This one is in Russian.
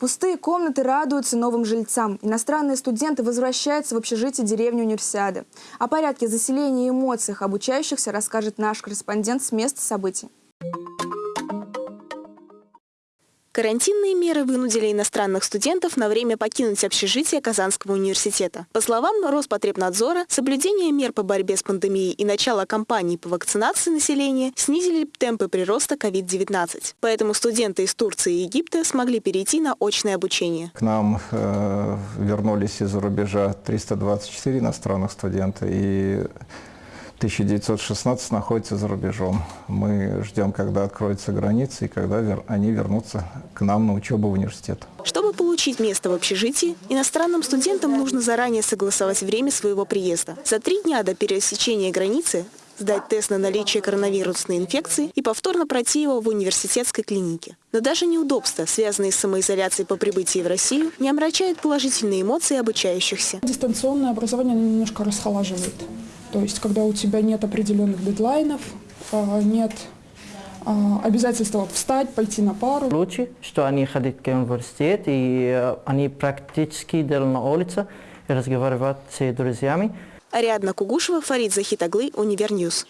Пустые комнаты радуются новым жильцам. Иностранные студенты возвращаются в общежитие деревни Универсиады. О порядке заселения и эмоциях обучающихся расскажет наш корреспондент с места событий. Карантинные меры вынудили иностранных студентов на время покинуть общежитие Казанского университета. По словам Роспотребнадзора, соблюдение мер по борьбе с пандемией и начало кампании по вакцинации населения снизили темпы прироста COVID-19. Поэтому студенты из Турции и Египта смогли перейти на очное обучение. К нам э, вернулись из-за рубежа 324 иностранных студента и 1916 находится за рубежом. Мы ждем, когда откроются границы и когда вер... они вернутся к нам на учебу в университет. Чтобы получить место в общежитии, иностранным студентам нужно заранее согласовать время своего приезда. За три дня до пересечения границы сдать тест на наличие коронавирусной инфекции и повторно пройти его в университетской клинике. Но даже неудобства, связанные с самоизоляцией по прибытии в Россию, не омрачают положительные эмоции обучающихся. Дистанционное образование немножко расхолаживает. То есть, когда у тебя нет определенных дедлайнов, а, нет а, обязательства встать, пойти на пару. Лучше, что они ходят к университету, и э, они практически делают на улице и разговаривают с друзьями. Ариадна Кугушева, Фарид Захитаглы, Univer News.